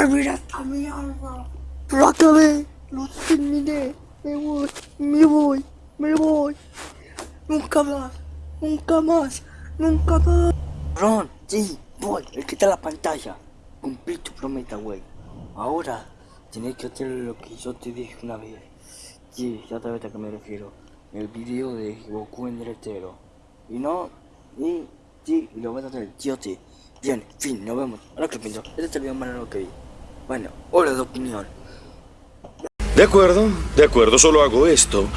terminé esta mierda. Lo acabé, lo terminé. Me voy, me voy, me voy. Nunca más, nunca más, nunca más. Ron, sí, voy, quita la pantalla. Cumplí tu promesa, güey. Ahora tienes que hacer lo que yo te dije una vez. Sí, ya sabes a qué me refiero. El video de Goku en derecho. Y no, y sí, lo vas a hacer, sí o sí. Bien, fin, nos vemos. Ahora que pienso, este es el video más largo que vi. Bueno, hola de opinión. De acuerdo, de acuerdo, solo hago esto.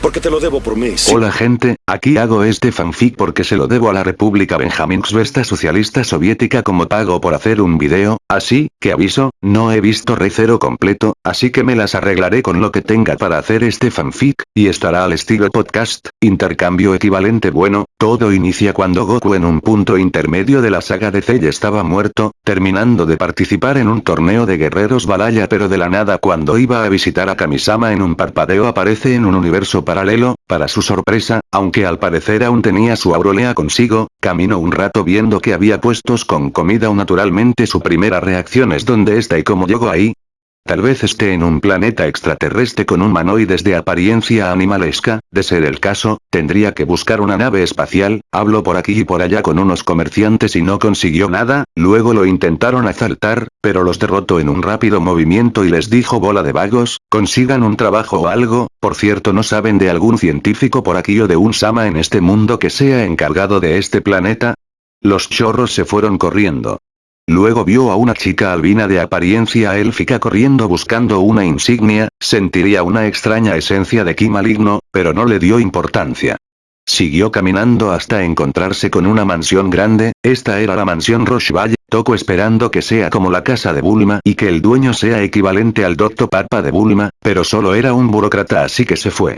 Porque te lo debo por mí. sí. Hola gente, aquí hago este fanfic porque se lo debo a la República Benjaminsvesta Socialista Soviética como pago por hacer un video, así, que aviso, no he visto Recero completo, así que me las arreglaré con lo que tenga para hacer este fanfic, y estará al estilo podcast, intercambio equivalente bueno, todo inicia cuando Goku en un punto intermedio de la saga de Cell estaba muerto, terminando de participar en un torneo de guerreros Balaya pero de la nada cuando iba a visitar a Kamisama en un parpadeo aparece en un universo paralelo, para su sorpresa, aunque al parecer aún tenía su aurolea consigo, caminó un rato viendo que había puestos con comida. O naturalmente su primera reacción es dónde está y cómo llegó ahí, Tal vez esté en un planeta extraterrestre con humanoides de apariencia animalesca, de ser el caso, tendría que buscar una nave espacial, habló por aquí y por allá con unos comerciantes y no consiguió nada, luego lo intentaron asaltar, pero los derrotó en un rápido movimiento y les dijo bola de vagos, consigan un trabajo o algo, por cierto no saben de algún científico por aquí o de un Sama en este mundo que sea encargado de este planeta. Los chorros se fueron corriendo. Luego vio a una chica albina de apariencia élfica corriendo buscando una insignia, sentiría una extraña esencia de ki maligno, pero no le dio importancia. Siguió caminando hasta encontrarse con una mansión grande, esta era la mansión Rochevalle, toco esperando que sea como la casa de Bulma y que el dueño sea equivalente al Doctor Papa de Bulma, pero solo era un burócrata así que se fue.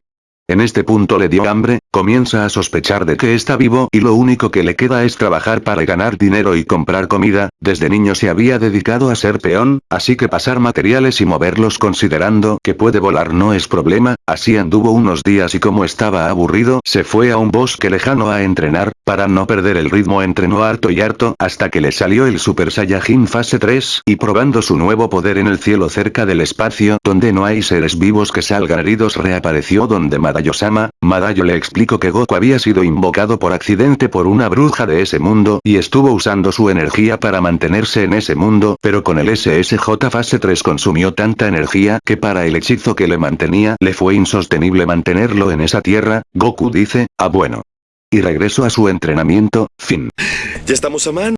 En este punto le dio hambre, comienza a sospechar de que está vivo y lo único que le queda es trabajar para ganar dinero y comprar comida, desde niño se había dedicado a ser peón, así que pasar materiales y moverlos considerando que puede volar no es problema, así anduvo unos días y como estaba aburrido se fue a un bosque lejano a entrenar, para no perder el ritmo. Entrenó harto y harto hasta que le salió el Super Saiyajin fase 3 y probando su nuevo poder en el cielo cerca del espacio donde no hay seres vivos que salgan heridos reapareció donde Madayo-sama, Madayo le explicó que Goku había sido invocado por accidente por una bruja de ese mundo y estuvo usando su energía para mantenerse en ese mundo pero con el SSJ fase 3 consumió tanta energía que para el hechizo que le mantenía le fue insostenible mantenerlo en esa tierra, Goku dice, ah bueno. Y regresó a su entrenamiento, fin. ¿Ya estamos a mano?